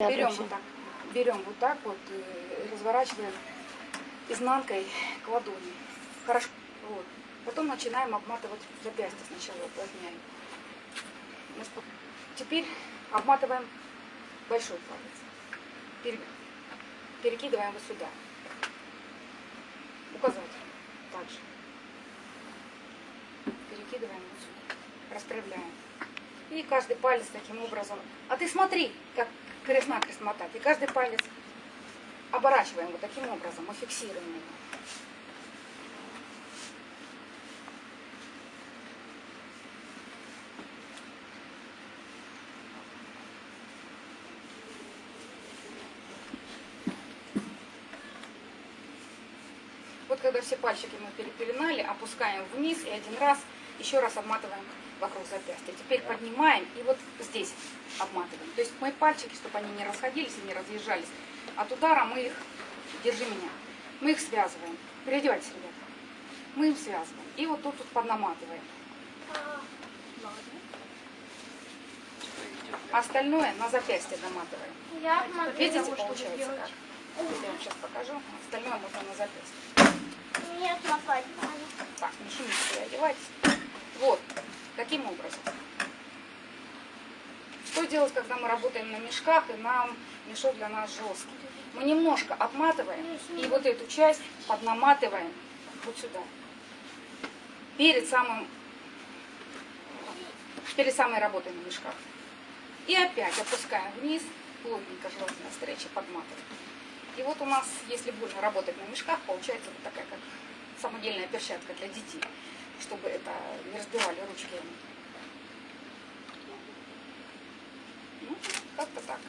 Берем вот так, берем вот так вот, э, разворачиваем изнанкой к ладони. Хорошо. Вот. Потом начинаем обматывать запястье сначала, уплотняем. Ну Теперь обматываем большой палец. Пере- Перекидываем вот сюда. Указатель. Также. Перекидываем вот сюда. Расправляем. И каждый палец таким образом. А ты смотри, как крест-накрест мотать. И каждый палец оборачиваем вот таким образом. Мы фиксируем его. Вот когда все пальчики мы перепеленали, опускаем вниз и один раз еще раз обматываем вокруг запястья. Теперь поднимаем и вот здесь обматываем. То есть мои пальчики, чтобы они не расходились и не разъезжались, от удара мы их, держи меня, мы их связываем. Переодевайтесь, ребята. Мы их связываем. И вот тут вот поднаматываем. Остальное на запястье доматываем. Я Видите, получается как? Я вам сейчас покажу. Остальное можно на запястье. Нет, лопать надо. Так, не шумите, переодевайтесь. Вот, таким образом. Что делать, когда мы работаем на мешках, и нам мешок для нас жесткий? Мы немножко обматываем, и вот эту часть поднаматываем вот сюда. Перед самым, перед самой работой на мешках. И опять опускаем вниз, плотненько желательно встречи подматываем. И вот у нас, если больно работать на мешках, получается вот такая как самодельная перчатка для детей, чтобы это не разбивали ручки. Ну, как-то так.